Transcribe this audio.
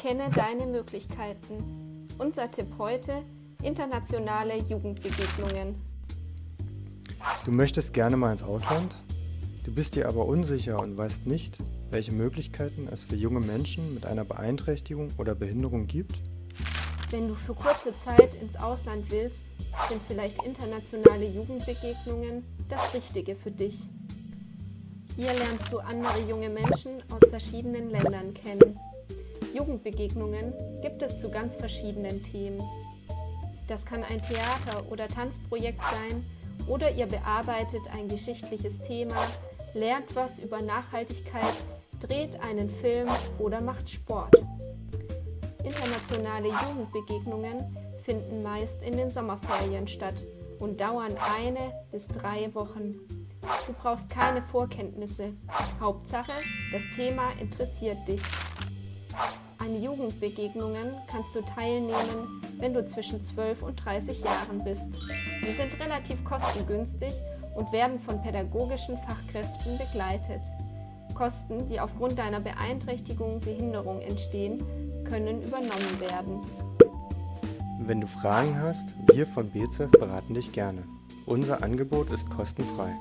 Kenne deine Möglichkeiten. Unser Tipp heute, internationale Jugendbegegnungen. Du möchtest gerne mal ins Ausland? Du bist dir aber unsicher und weißt nicht, welche Möglichkeiten es für junge Menschen mit einer Beeinträchtigung oder Behinderung gibt? Wenn du für kurze Zeit ins Ausland willst, sind vielleicht internationale Jugendbegegnungen das Richtige für dich. Hier lernst du andere junge Menschen aus verschiedenen Ländern kennen. Jugendbegegnungen gibt es zu ganz verschiedenen Themen. Das kann ein Theater- oder Tanzprojekt sein oder ihr bearbeitet ein geschichtliches Thema, lernt was über Nachhaltigkeit, dreht einen Film oder macht Sport. Internationale Jugendbegegnungen finden meist in den Sommerferien statt und dauern eine bis drei Wochen. Du brauchst keine Vorkenntnisse. Hauptsache, das Thema interessiert dich. An Jugendbegegnungen kannst du teilnehmen, wenn du zwischen 12 und 30 Jahren bist. Sie sind relativ kostengünstig und werden von pädagogischen Fachkräften begleitet. Kosten, die aufgrund deiner Beeinträchtigung, Behinderung entstehen, können übernommen werden. Wenn du Fragen hast, wir von BZF beraten dich gerne. Unser Angebot ist kostenfrei.